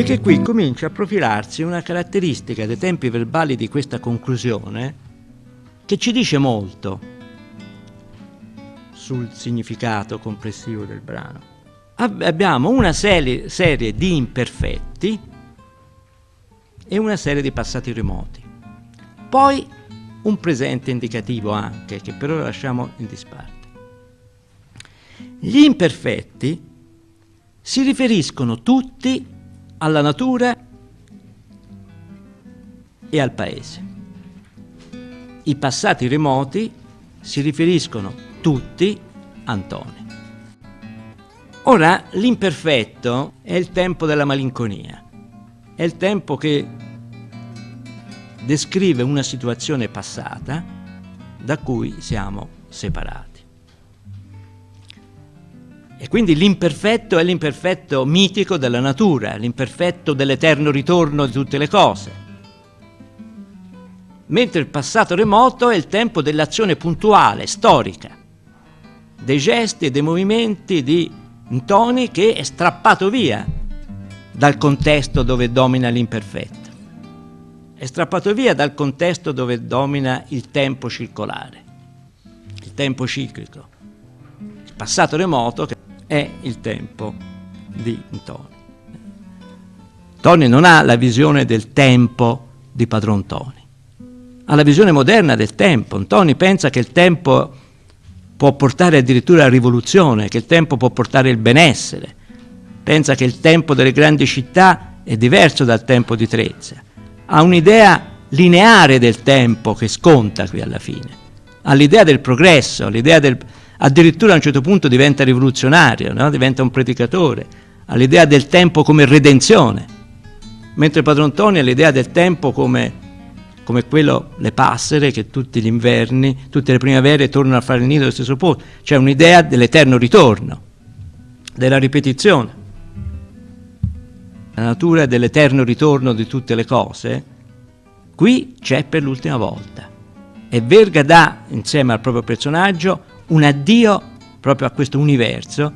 Perché qui comincia a profilarsi una caratteristica dei tempi verbali di questa conclusione che ci dice molto sul significato complessivo del brano. Abbiamo una serie, serie di imperfetti e una serie di passati remoti. Poi un presente indicativo anche, che per ora lasciamo in disparte. Gli imperfetti si riferiscono tutti alla natura e al paese. I passati remoti si riferiscono tutti a Antonio. Ora, l'imperfetto è il tempo della malinconia, è il tempo che descrive una situazione passata da cui siamo separati. Quindi l'imperfetto è l'imperfetto mitico della natura, l'imperfetto dell'eterno ritorno di tutte le cose. Mentre il passato remoto è il tempo dell'azione puntuale, storica, dei gesti e dei movimenti di Ntoni che è strappato via dal contesto dove domina l'imperfetto. È strappato via dal contesto dove domina il tempo circolare, il tempo ciclico. Il passato remoto che è il tempo di Tony. Tony non ha la visione del tempo di padron Tony, ha la visione moderna del tempo. Tony pensa che il tempo può portare addirittura alla rivoluzione, che il tempo può portare il benessere, pensa che il tempo delle grandi città è diverso dal tempo di Trezza, ha un'idea lineare del tempo che sconta qui alla fine, ha l'idea del progresso, l'idea del, addirittura a un certo punto diventa rivoluzionario, no? diventa un predicatore, ha l'idea del tempo come redenzione, mentre Padron Toni ha l'idea del tempo come, come quello, le passere che tutti gli inverni, tutte le primavere tornano a fare il nido allo stesso posto, cioè un'idea dell'eterno ritorno, della ripetizione. La natura dell'eterno ritorno di tutte le cose, qui c'è per l'ultima volta. E Verga dà, insieme al proprio personaggio, un addio proprio a questo universo